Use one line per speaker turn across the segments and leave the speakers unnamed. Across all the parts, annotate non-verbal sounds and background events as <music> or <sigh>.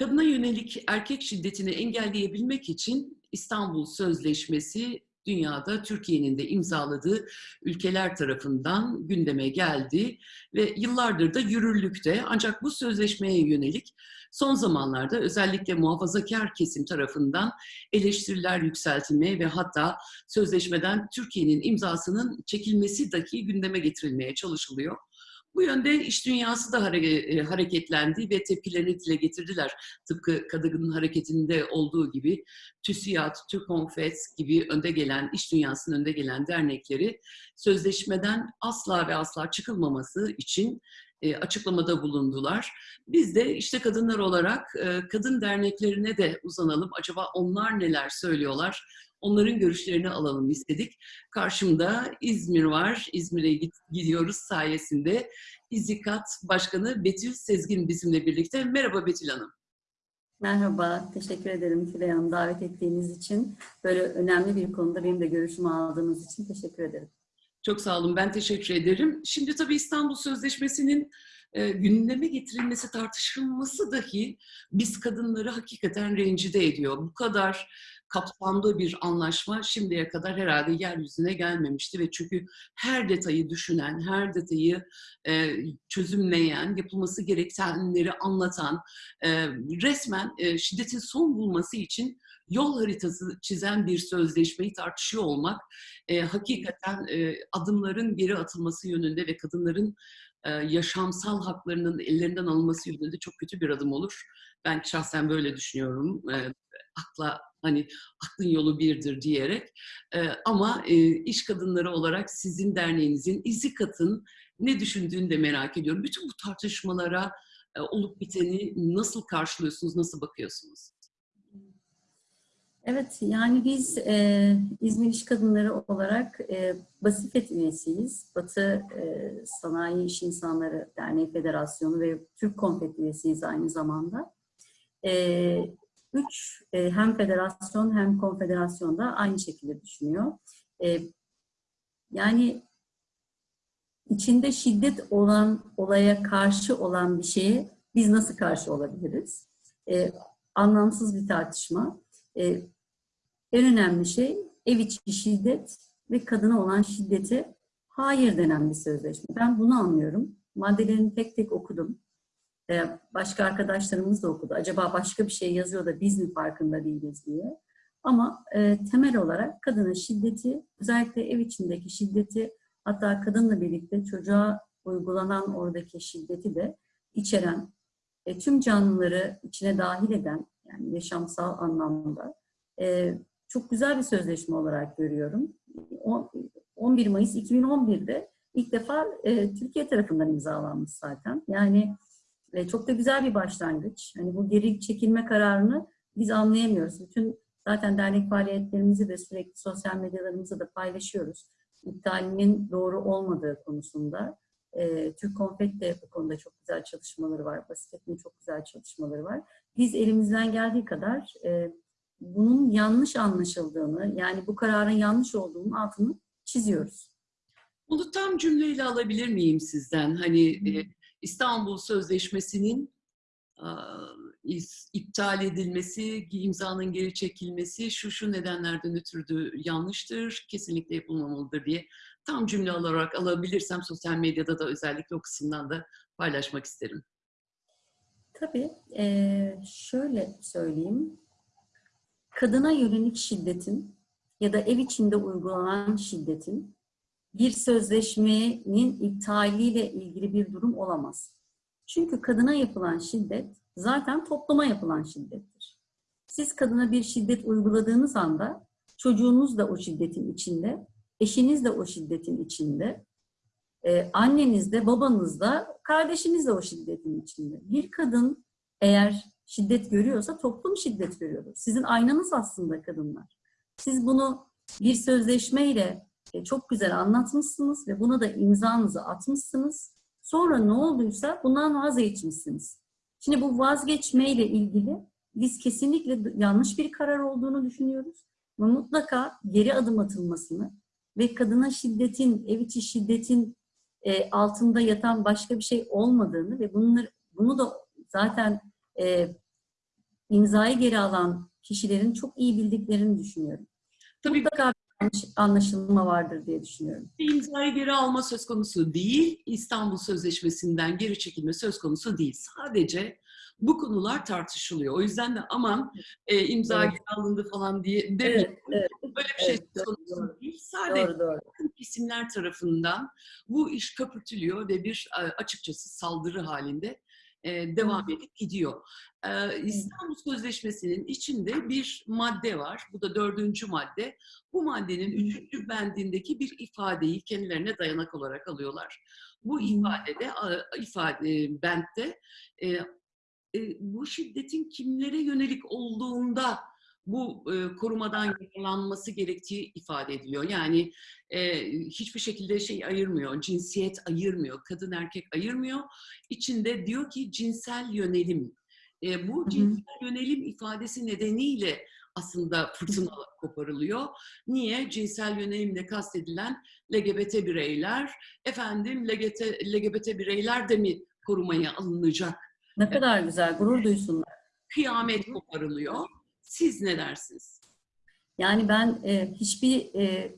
Kadına yönelik erkek şiddetini engelleyebilmek için İstanbul Sözleşmesi dünyada Türkiye'nin de imzaladığı ülkeler tarafından gündeme geldi ve yıllardır da yürürlükte. Ancak bu sözleşmeye yönelik son zamanlarda özellikle muhafazakar kesim tarafından eleştiriler yükseltilmeye ve hatta sözleşmeden Türkiye'nin imzasının çekilmesi dahi gündeme getirilmeye çalışılıyor. Bu yönde iş dünyası da e, hareketlendi ve tepkilerini dile getirdiler. Tıpkı kadının hareketinde olduğu gibi TÜSİAD, TÜRKONFET gibi önde gelen, iş dünyasının önde gelen dernekleri sözleşmeden asla ve asla çıkılmaması için e, açıklamada bulundular. Biz de işte kadınlar olarak e, kadın derneklerine de uzanalım. Acaba onlar neler söylüyorlar? Onların görüşlerini alalım istedik. Karşımda İzmir var. İzmir'e gidiyoruz sayesinde. İzikat Başkanı Betül Sezgin bizimle birlikte. Merhaba Betül Hanım.
Merhaba, teşekkür ederim Tülay Hanım davet ettiğiniz için. Böyle önemli bir konuda benim de görüşümü aldığınız için teşekkür ederim.
Çok sağ olun, ben teşekkür ederim. Şimdi tabii İstanbul Sözleşmesi'nin e, gündeme getirilmesi, tartışılması dahi biz kadınları hakikaten rencide ediyor. Bu kadar kapsamlı bir anlaşma şimdiye kadar herhalde yeryüzüne gelmemişti ve çünkü her detayı düşünen, her detayı e, çözümleyen, yapılması gerekenleri anlatan, e, resmen e, şiddetin son bulması için yol haritası çizen bir sözleşmeyi tartışıyor olmak e, hakikaten e, adımların geri atılması yönünde ve kadınların e, yaşamsal haklarının ellerinden alınması yönünde çok kötü bir adım olur. Ben şahsen böyle düşünüyorum. E, akla hani aklın yolu birdir diyerek. E, ama e, iş kadınları olarak sizin derneğinizin izi katın ne düşündüğünü de merak ediyorum. Bütün bu tartışmalara e, olup biteni nasıl karşılıyorsunuz, nasıl bakıyorsunuz?
Evet, yani biz e, İzmir İş Kadınları olarak e, Basifet üyesiyiz. Batı e, Sanayi İş İnsanları Derneği Federasyonu ve Türk Konfet üyesiyiz aynı zamanda. E, üç e, hem federasyon hem konfederasyon da aynı şekilde düşünüyor. E, yani içinde şiddet olan olaya karşı olan bir şeye biz nasıl karşı olabiliriz? E, anlamsız bir tartışma. E, en önemli şey ev içi şiddet ve kadına olan şiddeti hayır denen bir sözleşme. Ben bunu anlıyorum. Maddelerini tek tek okudum. Ee, başka arkadaşlarımız da okudu. Acaba başka bir şey yazıyor da biz mi farkında değiliz diye. Ama e, temel olarak kadına şiddeti, özellikle ev içindeki şiddeti, hatta kadınla birlikte çocuğa uygulanan oradaki şiddeti de içeren, e, tüm canlıları içine dahil eden, yani yaşamsal anlamda e, çok güzel bir sözleşme olarak görüyorum. 11 Mayıs 2011'de ilk defa e, Türkiye tarafından imzalanmış zaten. Yani e, çok da güzel bir başlangıç. Hani bu geri çekilme kararını biz anlayamıyoruz. Bütün zaten dernek faaliyetlerimizi de sürekli sosyal medyalarımızda da paylaşıyoruz. İptalinin doğru olmadığı konusunda. E, Türk Konfet de bu konuda çok güzel çalışmaları var. Basit'in çok güzel çalışmaları var. Biz elimizden geldiği kadar e, bunun yanlış anlaşıldığını, yani bu kararın yanlış olduğunun altını çiziyoruz.
Bunu tam cümleyle alabilir miyim sizden? Hani e, İstanbul Sözleşmesi'nin iptal edilmesi, imzanın geri çekilmesi şu şu nedenlerden ötürü yanlıştır, kesinlikle yapılmamalıdır diye tam cümle olarak alabilirsem sosyal medyada da özellikle o kısımdan da paylaşmak isterim.
Tabii. Ee, şöyle söyleyeyim. Kadına yönelik şiddetin ya da ev içinde uygulanan şiddetin bir sözleşmenin iptaliyle ilgili bir durum olamaz. Çünkü kadına yapılan şiddet zaten topluma yapılan şiddettir. Siz kadına bir şiddet uyguladığınız anda çocuğunuz da o şiddetin içinde, eşiniz de o şiddetin içinde, e, anneniz de, babanız da, kardeşiniz de o şiddetin içinde. Bir kadın eğer şiddet görüyorsa toplum şiddet görüyordur. Sizin aynanız aslında kadınlar. Siz bunu bir sözleşmeyle çok güzel anlatmışsınız ve buna da imzanızı atmışsınız. Sonra ne olduysa bundan vazgeçmişsiniz. Şimdi bu vazgeçmeyle ilgili biz kesinlikle yanlış bir karar olduğunu düşünüyoruz. Ve mutlaka geri adım atılmasını ve kadına şiddetin, ev içi şiddetin e, altında yatan başka bir şey olmadığını ve bunları, bunu da zaten e, imzayı geri alan kişilerin çok iyi bildiklerini düşünüyorum.
Tabii
Mutlaka anlaşılma vardır diye düşünüyorum.
imzayı geri alma söz konusu değil, İstanbul Sözleşmesi'nden geri çekilme söz konusu değil. Sadece bu konular tartışılıyor. O yüzden de aman e, imza
Evet.
geri alındı falan diye demeyin.
evet.
Böyle bir şey
Evet,
söz konusu
doğru.
değil. Sadece
Doğru doğru.
kesimler tarafından bu iş köpürtülüyor ve bir e, açıkçası saldırı halinde e, devam edip gidiyor. E, İstanbul Sözleşmesi'nin içinde bir madde var. Bu da dördüncü madde. Bu maddenin üçüncü bendindeki bir ifadeyi kendilerine dayanak olarak alıyorlar. Bu ifadede, ifade bentte e, e, bu şiddetin kimlere yönelik olduğunda bu e, korumadan yararlanması gerektiği ifade ediliyor. Yani e, hiçbir şekilde şey ayırmıyor, cinsiyet ayırmıyor, kadın erkek ayırmıyor. İçinde diyor ki cinsel yönelim. E, bu
hı.
cinsel yönelim ifadesi nedeniyle aslında fırtına koparılıyor. Niye? Cinsel yönelimle kastedilen LGBT bireyler, efendim LGBT, LGBT bireyler de mi korumaya alınacak?
Ne kadar güzel, gurur duysunlar.
Kıyamet koparılıyor. Siz ne dersiniz?
Yani ben e, hiçbir e,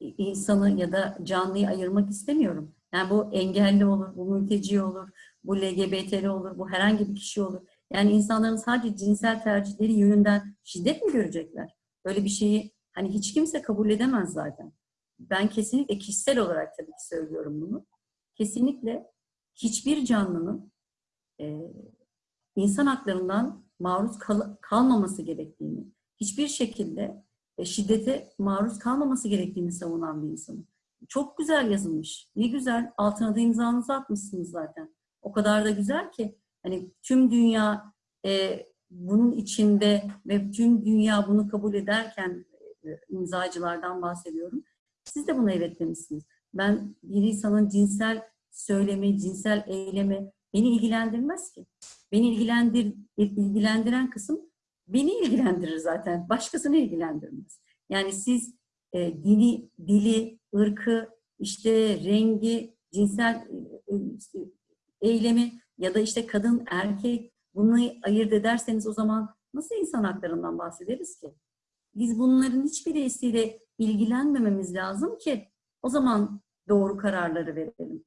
insanı ya da canlıyı ayırmak istemiyorum. Yani bu engelli olur, bu mülteci olur, bu LGBT'li olur, bu herhangi bir kişi olur. Yani insanların sadece cinsel tercihleri yönünden şiddet mi görecekler? Böyle bir şeyi hani hiç kimse kabul edemez zaten. Ben kesinlikle kişisel olarak tabii ki söylüyorum bunu. Kesinlikle hiçbir canlının e, insan haklarından maruz kal- kalmaması gerektiğini, hiçbir şekilde e, şiddete maruz kalmaması gerektiğini savunan bir insanım. Çok güzel yazılmış. Ne güzel. Altına da imzanızı atmışsınız zaten. O kadar da güzel ki hani tüm dünya e, bunun içinde ve tüm dünya bunu kabul ederken e, imzacılardan bahsediyorum. Siz de buna evet demişsiniz. Ben bir insanın cinsel söylemi, cinsel eylemi beni ilgilendirmez ki. Beni ilgilendir, ilgilendiren kısım beni ilgilendirir zaten. Başkasını ilgilendirmez. Yani siz e, dini, dili, ırkı, işte rengi, cinsel e, işte, eylemi ya da işte kadın, erkek bunu ayırt ederseniz o zaman nasıl insan haklarından bahsederiz ki? Biz bunların hiçbirisiyle ilgilenmememiz lazım ki o zaman doğru kararları verelim.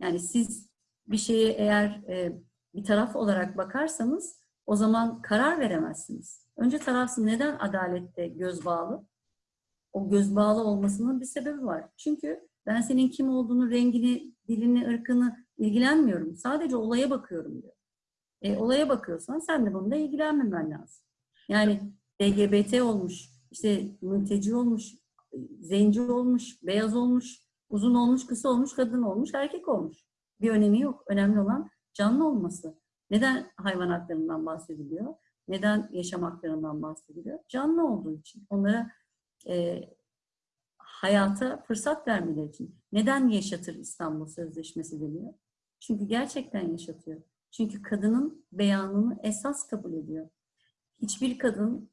Yani siz bir şeye eğer e, bir taraf olarak bakarsanız o zaman karar veremezsiniz. Önce tarafsız neden adalette göz bağlı? O göz bağlı olmasının bir sebebi var. Çünkü ben senin kim olduğunu, rengini, dilini, ırkını ilgilenmiyorum. Sadece olaya bakıyorum diyor. E, olaya bakıyorsan sen de bununla ilgilenmemen lazım. Yani LGBT olmuş, işte mülteci olmuş, zenci olmuş, beyaz olmuş, uzun olmuş, kısa olmuş, kadın olmuş, erkek olmuş. Bir önemi yok. Önemli olan canlı olması. Neden hayvan haklarından bahsediliyor? Neden yaşam haklarından bahsediliyor? Canlı olduğu için. Onlara e, hayata fırsat vermeleri için. Neden yaşatır İstanbul Sözleşmesi deniyor? Çünkü gerçekten yaşatıyor. Çünkü kadının beyanını esas kabul ediyor. Hiçbir kadın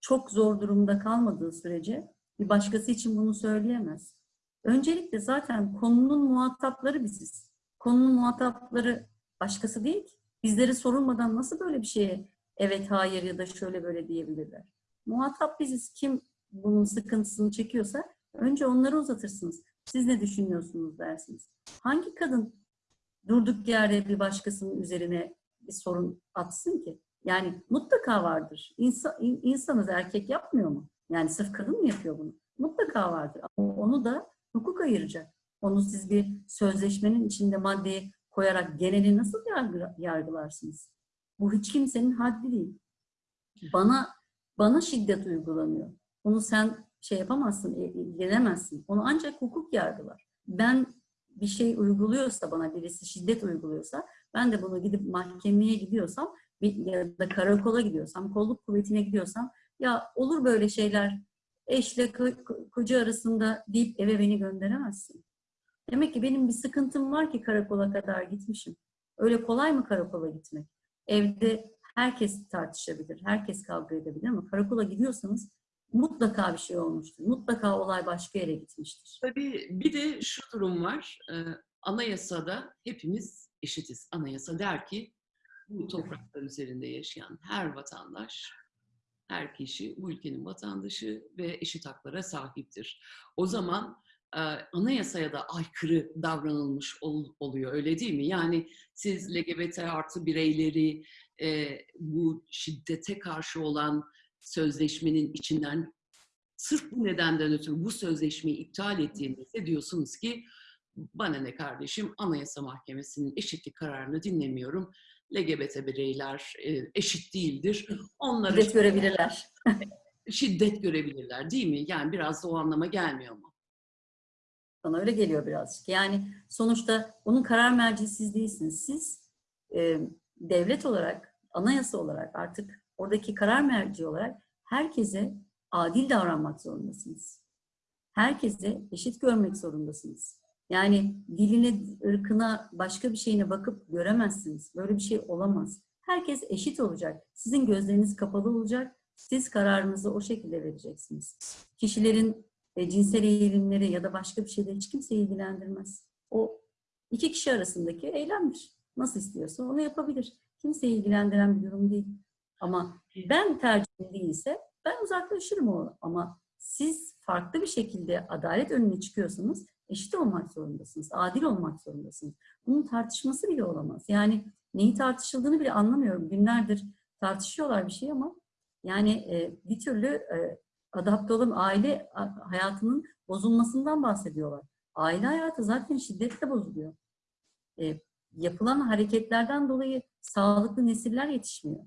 çok zor durumda kalmadığı sürece bir başkası için bunu söyleyemez. Öncelikle zaten konunun muhatapları biziz. Konunun muhatapları başkası değil ki. Bizlere sorulmadan nasıl böyle bir şeye evet, hayır ya da şöyle böyle diyebilirler. Muhatap biziz. Kim bunun sıkıntısını çekiyorsa önce onları uzatırsınız. Siz ne düşünüyorsunuz dersiniz. Hangi kadın durduk yerde bir başkasının üzerine bir sorun atsın ki? Yani mutlaka vardır. İnsan, insanız erkek yapmıyor mu? Yani sırf kadın mı yapıyor bunu? Mutlaka vardır. Ama onu da hukuk ayıracak. Onu siz bir sözleşmenin içinde maddeyi koyarak geneli nasıl yargı, yargılarsınız? Bu hiç kimsenin haddi değil. Bana bana şiddet uygulanıyor. Onu sen şey yapamazsın, ilgilenemezsin. Onu ancak hukuk yargılar. Ben bir şey uyguluyorsa bana birisi şiddet uyguluyorsa ben de bunu gidip mahkemeye gidiyorsam ya da karakola gidiyorsam, kolluk kuvvetine gidiyorsam ya olur böyle şeyler eşle koca arasında deyip eve beni gönderemezsin. Demek ki benim bir sıkıntım var ki karakola kadar gitmişim. Öyle kolay mı karakola gitmek? Evde herkes tartışabilir, herkes kavga edebilir ama karakola gidiyorsanız mutlaka bir şey olmuştur. Mutlaka olay başka yere gitmiştir.
Tabii bir de şu durum var. Anayasada hepimiz eşitiz. Anayasa der ki bu topraklar üzerinde yaşayan her vatandaş, her kişi bu ülkenin vatandaşı ve eşit haklara sahiptir. O zaman e, anayasaya da aykırı davranılmış ol- oluyor öyle değil mi? Yani siz LGBT artı bireyleri e, bu şiddete karşı olan sözleşmenin içinden sırf bu nedenden ötürü bu sözleşmeyi iptal ettiğinizde diyorsunuz ki bana ne kardeşim Anayasa Mahkemesi'nin eşitlik kararını dinlemiyorum. LGBT bireyler e, eşit değildir. Onlara
Şiddet görebilirler. <laughs>
şiddet görebilirler değil mi? Yani biraz da o anlama gelmiyor mu?
Bana öyle geliyor birazcık. Yani sonuçta onun karar merci siz değilsiniz. Siz e, devlet olarak, anayasa olarak artık oradaki karar merci olarak herkese adil davranmak zorundasınız. Herkese eşit görmek zorundasınız. Yani diline, ırkına, başka bir şeyine bakıp göremezsiniz. Böyle bir şey olamaz. Herkes eşit olacak. Sizin gözleriniz kapalı olacak. Siz kararınızı o şekilde vereceksiniz. Kişilerin e, cinsel eğilimleri ya da başka bir şeyler hiç kimseyi ilgilendirmez. O iki kişi arasındaki eylemdir. Nasıl istiyorsa onu yapabilir. Kimseyi ilgilendiren bir durum değil. Ama ben tercihim değilse ben uzaklaşırım o. Ama siz farklı bir şekilde adalet önüne çıkıyorsanız eşit olmak zorundasınız. Adil olmak zorundasınız. Bunun tartışması bile olamaz. Yani neyi tartışıldığını bile anlamıyorum. Günlerdir tartışıyorlar bir şey ama yani e, bir türlü e, adapte olan aile hayatının bozulmasından bahsediyorlar. Aile hayatı zaten şiddetle bozuluyor. E, yapılan hareketlerden dolayı sağlıklı nesiller yetişmiyor.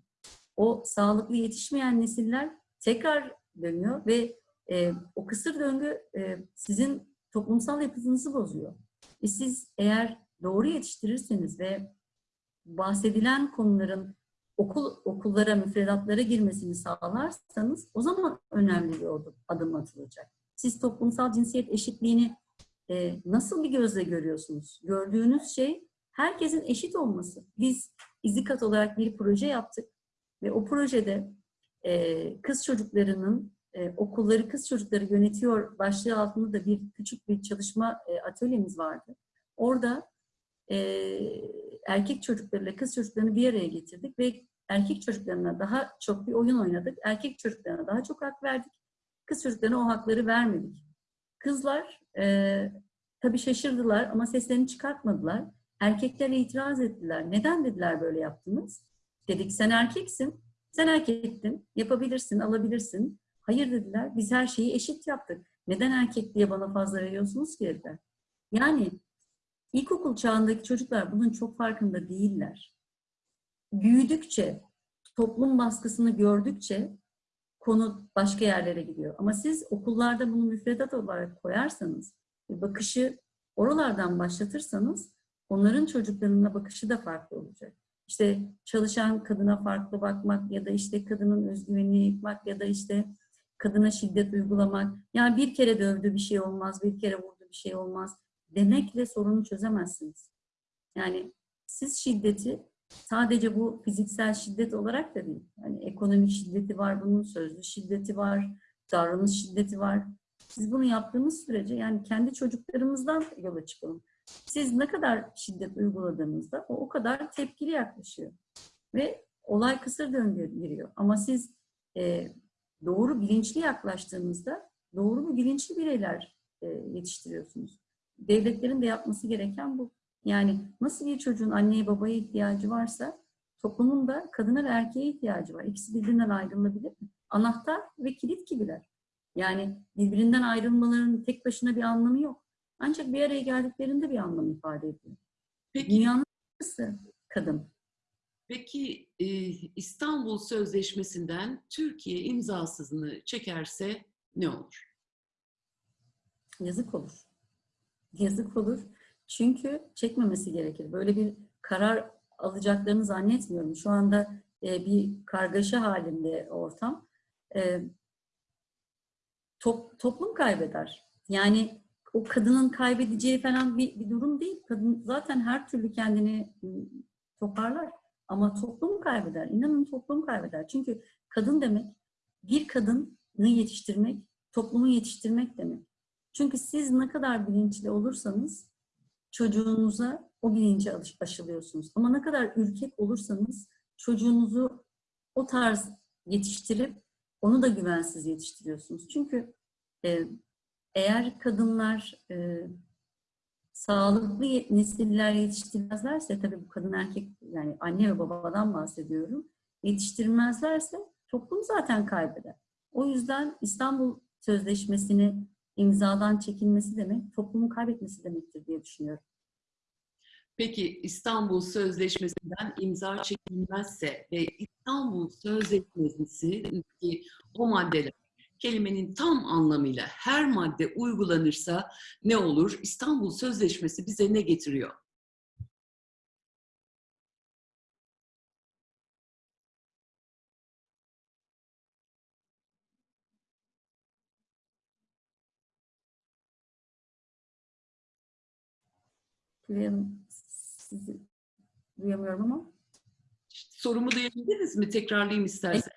O sağlıklı yetişmeyen nesiller tekrar dönüyor ve e, o kısır döngü e, sizin toplumsal yapınızı bozuyor. E siz eğer doğru yetiştirirseniz ve bahsedilen konuların okul okullara, müfredatlara girmesini sağlarsanız o zaman önemli bir adım, atılacak. Siz toplumsal cinsiyet eşitliğini e, nasıl bir gözle görüyorsunuz? Gördüğünüz şey herkesin eşit olması. Biz İzikat olarak bir proje yaptık ve o projede e, kız çocuklarının e, okulları kız çocukları yönetiyor başlığı altında da bir küçük bir çalışma e, atölyemiz vardı. Orada e, erkek çocuklarıyla kız çocuklarını bir araya getirdik ve erkek çocuklarına daha çok bir oyun oynadık. Erkek çocuklarına daha çok hak verdik. Kız çocuklarına o hakları vermedik. Kızlar e, tabii şaşırdılar ama seslerini çıkartmadılar. Erkekler itiraz ettiler. Neden dediler böyle yaptınız? Dedik sen erkeksin, sen erkektin, yapabilirsin, alabilirsin. Hayır dediler, biz her şeyi eşit yaptık. Neden erkek diye bana fazla veriyorsunuz ki dediler. Yani ilkokul çağındaki çocuklar bunun çok farkında değiller. Büyüdükçe, toplum baskısını gördükçe konu başka yerlere gidiyor. Ama siz okullarda bunu müfredat olarak koyarsanız, bakışı oralardan başlatırsanız onların çocuklarına bakışı da farklı olacak. İşte çalışan kadına farklı bakmak ya da işte kadının özgüvenini yıkmak ya da işte kadına şiddet uygulamak. Yani bir kere dövdü bir şey olmaz, bir kere vurdu bir şey olmaz demekle sorunu çözemezsiniz. Yani siz şiddeti sadece bu fiziksel şiddet olarak da değil. Yani ekonomik şiddeti var bunun, sözlü şiddeti var, davranış şiddeti var. Siz bunu yaptığınız sürece yani kendi çocuklarımızdan yola çıkalım. Siz ne kadar şiddet uyguladığınızda o o kadar tepkili yaklaşıyor. Ve olay kısır döngüye giriyor. Ama siz e, doğru bilinçli yaklaştığınızda doğru ve bilinçli bireyler e, yetiştiriyorsunuz. Devletlerin de yapması gereken bu. Yani nasıl bir çocuğun anneye babaya ihtiyacı varsa toplumun da kadına ve erkeğe ihtiyacı var. İkisi birbirinden ayrılabilir mi? Anahtar ve kilit gibiler. Yani birbirinden ayrılmaların tek başına bir anlamı yok. Ancak bir araya geldiklerinde bir anlam ifade ediyor.
Peki,
Dünyanın yarısı kadın.
peki e, İstanbul Sözleşmesi'nden Türkiye imzasızını çekerse ne olur?
Yazık olur. Yazık olur. Çünkü çekmemesi gerekir. Böyle bir karar alacaklarını zannetmiyorum. Şu anda e, bir kargaşa halinde ortam. E, top, toplum kaybeder. Yani o kadının kaybedeceği falan bir, bir durum değil. Kadın zaten her türlü kendini ıı, toparlar. Ama toplum kaybeder. İnanın toplum kaybeder. Çünkü kadın demek bir kadını yetiştirmek, toplumu yetiştirmek demek. Çünkü siz ne kadar bilinçli olursanız çocuğunuza o bilinci aş- aşılıyorsunuz. Ama ne kadar ürkek olursanız çocuğunuzu o tarz yetiştirip onu da güvensiz yetiştiriyorsunuz. Çünkü e, eğer kadınlar e, sağlıklı nesiller yetiştirmezlerse tabii bu kadın erkek yani anne ve babadan bahsediyorum. Yetiştirmezlerse toplum zaten kaybeder. O yüzden İstanbul Sözleşmesi'ni imzadan çekilmesi demek toplumun kaybetmesi demektir diye düşünüyorum.
Peki İstanbul Sözleşmesi'nden imza çekilmezse ve İstanbul Sözleşmesi'ndeki o maddeler kelimenin tam anlamıyla her madde uygulanırsa ne olur? İstanbul Sözleşmesi bize ne getiriyor?
Duyam- sizi duyamıyorum ama
Sorumu duyabildiniz mi? Tekrarlayayım istersen.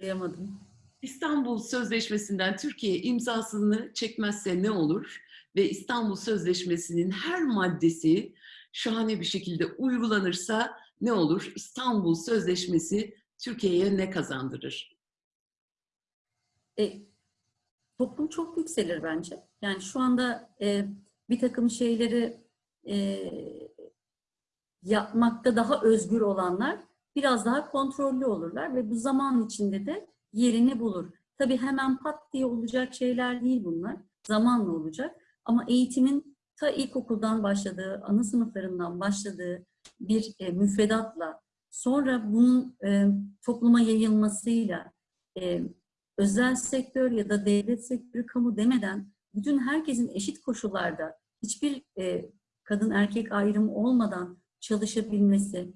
duyamadım.
İstanbul Sözleşmesi'nden Türkiye imzasını çekmezse ne olur? Ve İstanbul Sözleşmesi'nin her maddesi şahane bir şekilde uygulanırsa ne olur? İstanbul Sözleşmesi Türkiye'ye ne kazandırır?
E, toplum çok yükselir bence. Yani şu anda e, bir takım şeyleri e, yapmakta daha özgür olanlar biraz daha kontrollü olurlar ve bu zaman içinde de yerini bulur. Tabii hemen pat diye olacak şeyler değil bunlar. Zamanla olacak. Ama eğitimin ta ilkokuldan başladığı, ana sınıflarından başladığı bir e, müfredatla sonra bunun e, topluma yayılmasıyla e, özel sektör ya da devlet sektörü, kamu demeden bütün herkesin eşit koşullarda hiçbir e, kadın erkek ayrımı olmadan çalışabilmesi.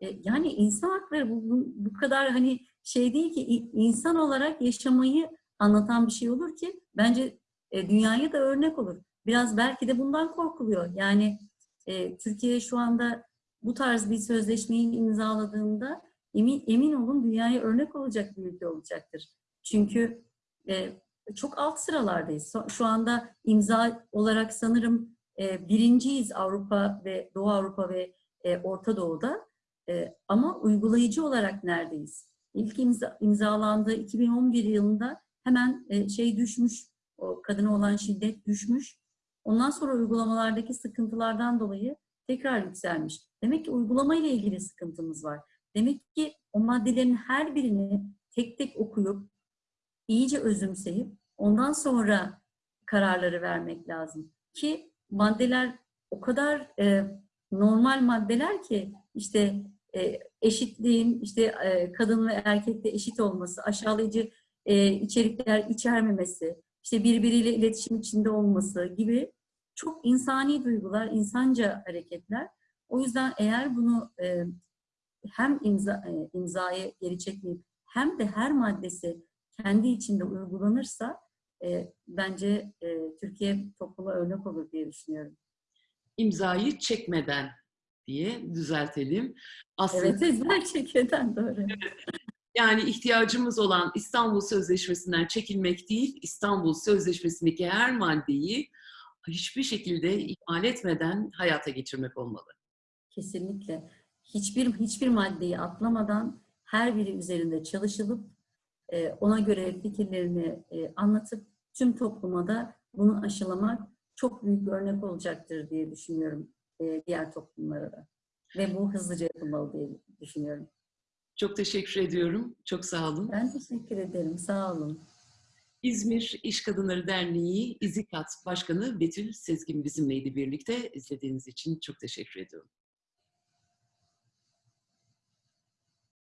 E, yani insan hakları bu, bu, bu kadar hani şey değil ki insan olarak yaşamayı anlatan bir şey olur ki bence e, dünyaya da örnek olur. Biraz belki de bundan korkuluyor. Yani e, Türkiye şu anda bu tarz bir sözleşmeyi imzaladığında emin, emin olun dünyaya örnek olacak bir ülke olacaktır. Çünkü e, çok alt sıralardayız. Şu anda imza olarak sanırım e, birinciyiz Avrupa ve Doğu Avrupa ve e, Orta Doğu'da. E, ama uygulayıcı olarak neredeyiz? İlk imza, imzalandığı 2011 yılında hemen e, şey düşmüş, o kadına olan şiddet düşmüş. Ondan sonra uygulamalardaki sıkıntılardan dolayı tekrar yükselmiş. Demek ki uygulama ile ilgili sıkıntımız var. Demek ki o maddelerin her birini tek tek okuyup, iyice özümseyip ondan sonra kararları vermek lazım. Ki maddeler o kadar e, normal maddeler ki işte e, eşitliğin, işte e, kadın ve erkekte eşit olması, aşağılayıcı e, içerikler içermemesi, işte birbiriyle iletişim içinde olması gibi çok insani duygular, insanca hareketler. O yüzden eğer bunu e, hem imza, e, imzayı geri çekmeyip hem de her maddesi kendi içinde uygulanırsa e, bence e, Türkiye topluma örnek olur diye düşünüyorum.
İmzayı çekmeden diye düzeltelim. Aslında
Evet, ezber çekmeden doğru.
Yani ihtiyacımız olan İstanbul Sözleşmesi'nden çekilmek değil, İstanbul Sözleşmesi'ndeki her maddeyi hiçbir şekilde ihmal etmeden hayata geçirmek olmalı.
Kesinlikle. Hiçbir hiçbir maddeyi atlamadan her biri üzerinde çalışılıp e, ona göre fikirlerini e, anlatıp tüm topluma da bunu aşılamak çok büyük bir örnek olacaktır diye düşünüyorum e, diğer toplumlara da. Ve bu hızlıca yapılmalı diye düşünüyorum.
Çok teşekkür ediyorum. Çok sağ olun.
Ben teşekkür ederim. Sağ olun.
İzmir İş Kadınları Derneği İzikat Başkanı Betül Sezgin bizimleydi birlikte. İzlediğiniz için çok teşekkür ediyorum.